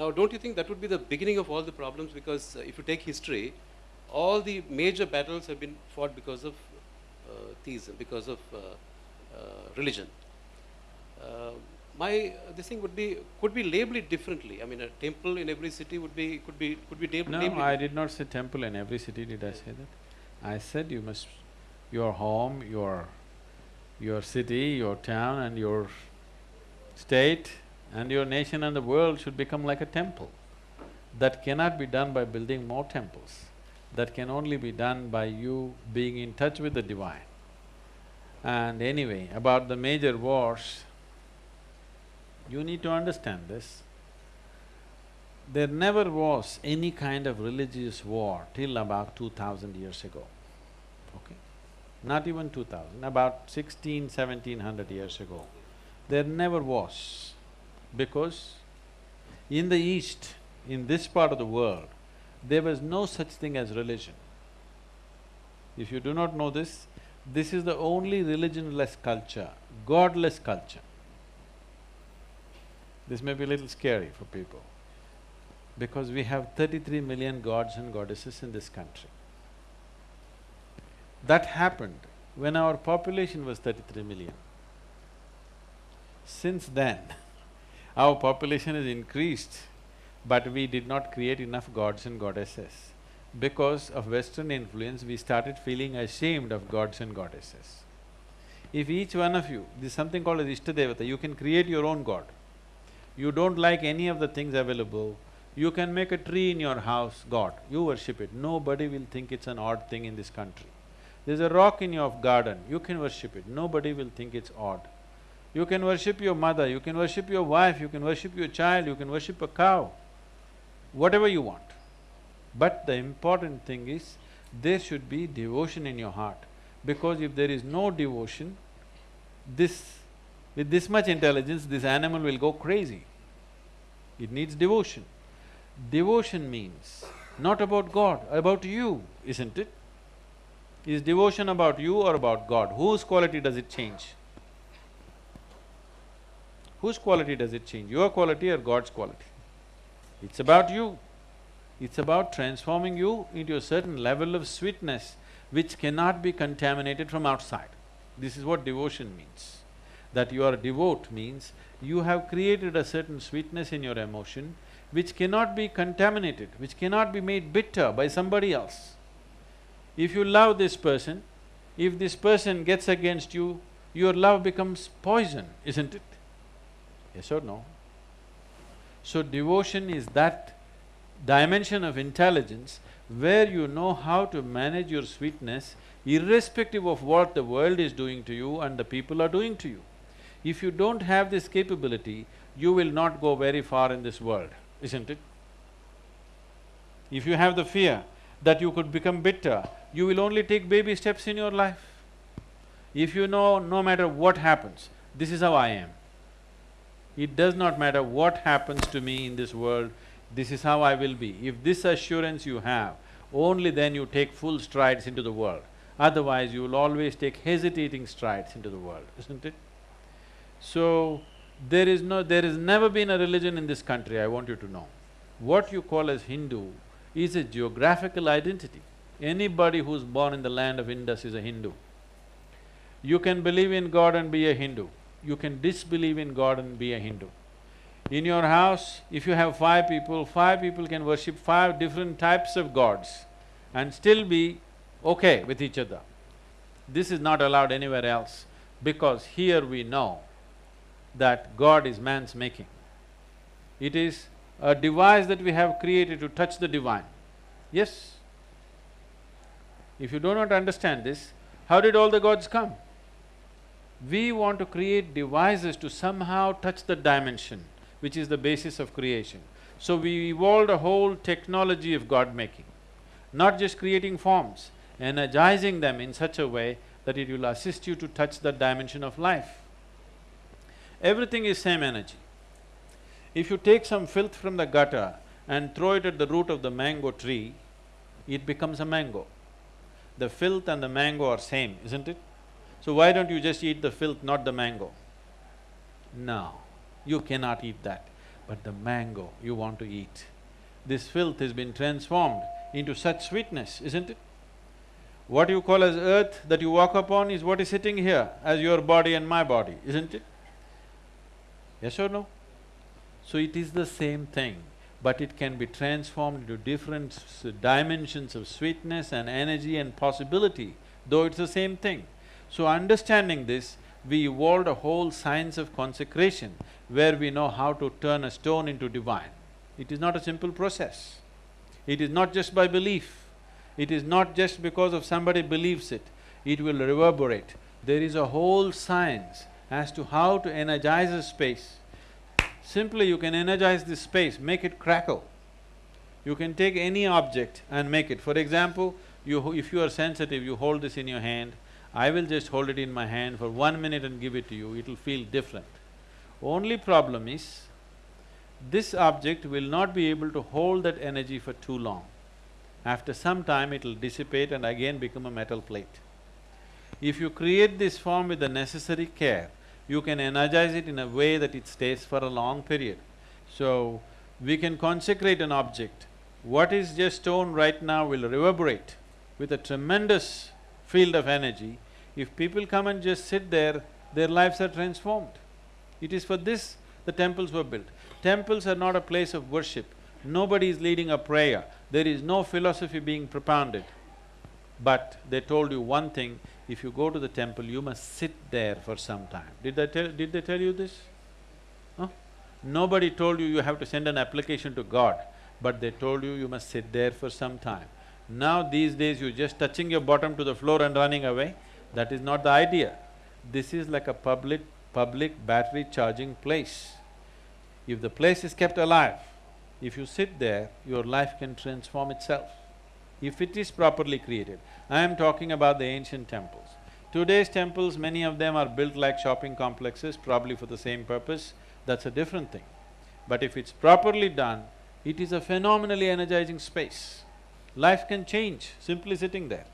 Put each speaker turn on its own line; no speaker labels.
Now, don't you think that would be the beginning of all the problems? Because uh, if you take history, all the major battles have been fought because of uh, theism, because of uh, uh, religion. Uh, my this thing would be could be labeled differently. I mean, a temple in every city would be could be could be labeled.
No,
labeled
I did not say temple in every city, did I say that? I said you must… your home, your… your city, your town and your state and your nation and the world should become like a temple. That cannot be done by building more temples. That can only be done by you being in touch with the divine. And anyway, about the major wars, you need to understand this. There never was any kind of religious war till about two thousand years ago, okay? Not even two thousand, about sixteen, seventeen hundred years ago. There never was, because in the East, in this part of the world, there was no such thing as religion. If you do not know this, this is the only religionless culture, godless culture. This may be a little scary for people because we have thirty-three million gods and goddesses in this country. That happened when our population was thirty-three million. Since then, our population has increased, but we did not create enough gods and goddesses. Because of Western influence, we started feeling ashamed of gods and goddesses. If each one of you, there's something called as Ishtadevata, you can create your own god. You don't like any of the things available, you can make a tree in your house, God, you worship it. Nobody will think it's an odd thing in this country. There's a rock in your garden, you can worship it, nobody will think it's odd. You can worship your mother, you can worship your wife, you can worship your child, you can worship a cow, whatever you want. But the important thing is, there should be devotion in your heart. Because if there is no devotion, this… with this much intelligence, this animal will go crazy. It needs devotion. Devotion means not about God, about you, isn't it? Is devotion about you or about God? Whose quality does it change? Whose quality does it change? Your quality or God's quality? It's about you. It's about transforming you into a certain level of sweetness which cannot be contaminated from outside. This is what devotion means. That you are devote means you have created a certain sweetness in your emotion which cannot be contaminated, which cannot be made bitter by somebody else. If you love this person, if this person gets against you, your love becomes poison, isn't it? Yes or no? So devotion is that dimension of intelligence where you know how to manage your sweetness irrespective of what the world is doing to you and the people are doing to you. If you don't have this capability, you will not go very far in this world, isn't it? If you have the fear that you could become bitter, you will only take baby steps in your life. If you know no matter what happens, this is how I am. It does not matter what happens to me in this world, this is how I will be. If this assurance you have, only then you take full strides into the world. Otherwise, you will always take hesitating strides into the world, isn't it? So, there is no… there has never been a religion in this country, I want you to know. What you call as Hindu is a geographical identity. Anybody who's born in the land of Indus is a Hindu. You can believe in God and be a Hindu. You can disbelieve in God and be a Hindu. In your house, if you have five people, five people can worship five different types of gods and still be okay with each other. This is not allowed anywhere else because here we know that God is man's making. It is a device that we have created to touch the divine. Yes? If you do not understand this, how did all the gods come? We want to create devices to somehow touch the dimension, which is the basis of creation. So we evolved a whole technology of God-making, not just creating forms, energizing them in such a way that it will assist you to touch the dimension of life. Everything is same energy. If you take some filth from the gutter and throw it at the root of the mango tree, it becomes a mango. The filth and the mango are same, isn't it? So why don't you just eat the filth, not the mango? No, you cannot eat that. but the mango you want to eat. This filth has been transformed into such sweetness, isn't it? What you call as earth that you walk upon is what is sitting here as your body and my body, isn't it? Yes or no? So it is the same thing, but it can be transformed into different dimensions of sweetness and energy and possibility, though it's the same thing. So understanding this, we evolved a whole science of consecration where we know how to turn a stone into divine. It is not a simple process. It is not just by belief. It is not just because of somebody believes it. It will reverberate. There is a whole science as to how to energize a space. Simply you can energize this space, make it crackle. You can take any object and make it. For example, you… if you are sensitive, you hold this in your hand, I will just hold it in my hand for one minute and give it to you, it'll feel different. Only problem is, this object will not be able to hold that energy for too long. After some time, it'll dissipate and again become a metal plate. If you create this form with the necessary care, you can energize it in a way that it stays for a long period. So, we can consecrate an object. What is just stone right now will reverberate with a tremendous field of energy. If people come and just sit there, their lives are transformed. It is for this the temples were built. Temples are not a place of worship. Nobody is leading a prayer. There is no philosophy being propounded. But they told you one thing, if you go to the temple, you must sit there for some time. Did they tell… did they tell you this? Huh? Nobody told you you have to send an application to God, but they told you you must sit there for some time. Now these days you're just touching your bottom to the floor and running away, that is not the idea. This is like a public… public battery charging place. If the place is kept alive, if you sit there, your life can transform itself, if it is properly created. I am talking about the ancient temples. Today's temples, many of them are built like shopping complexes, probably for the same purpose, that's a different thing. But if it's properly done, it is a phenomenally energizing space. Life can change simply sitting there.